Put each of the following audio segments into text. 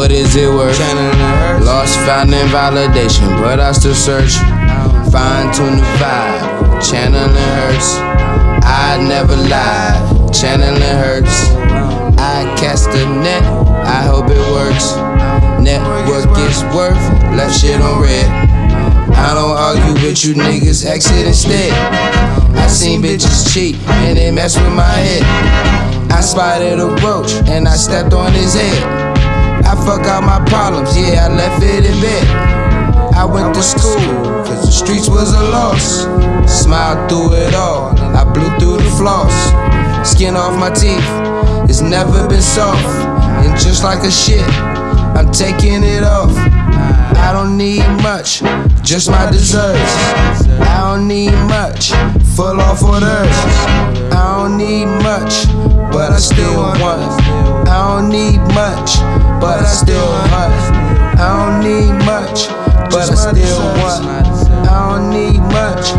what is it worth? Lost, found, and validation, but I still search. Fine tune the vibe, channeling hurts. I never lie, channeling hurts. I cast a net, I hope it works. Network is worth, left shit on red. I don't argue with you niggas, exit instead. I seen bitches cheat and they mess with my head. I spotted a roach and I stepped on his head. I fuck out my problems, yeah, I left it in bed. I went to school, cause the streets was a loss. Smiled through it all, and I blew through the floss. Skin off my teeth, it's never been soft. And just like a shit, I'm taking it off. I don't need much, just my desserts. I don't need much, full off orders. I don't need much, but I still want. I don't need much, but I still want. I don't need much, but I still want. I don't need much,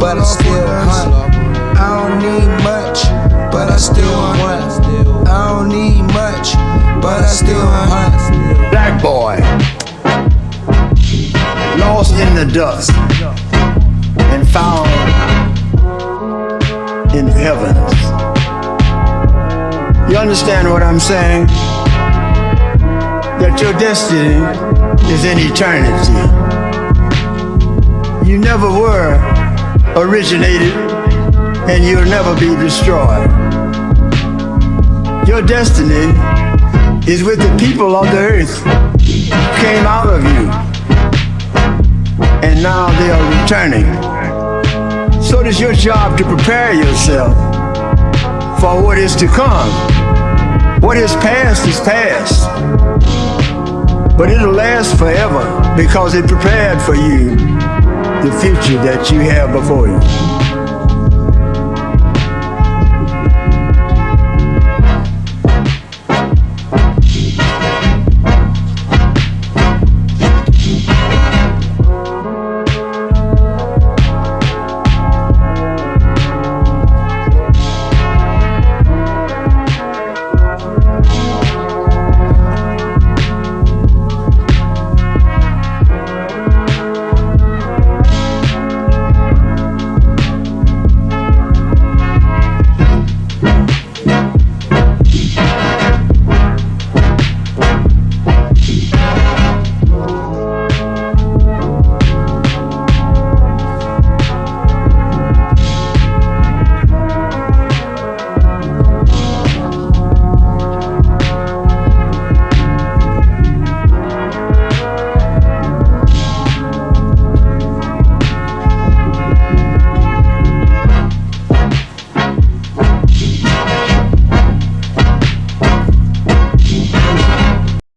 but I still want. I don't need much, but I still want. I don't need much, but I still want. Black boy, lost in the dust and found in heavens. You understand what I'm saying? That your destiny is in eternity. You never were originated and you'll never be destroyed. Your destiny is with the people of the earth who came out of you and now they are returning. So it is your job to prepare yourself for what is to come. What is past is past, but it'll last forever because it prepared for you the future that you have before you.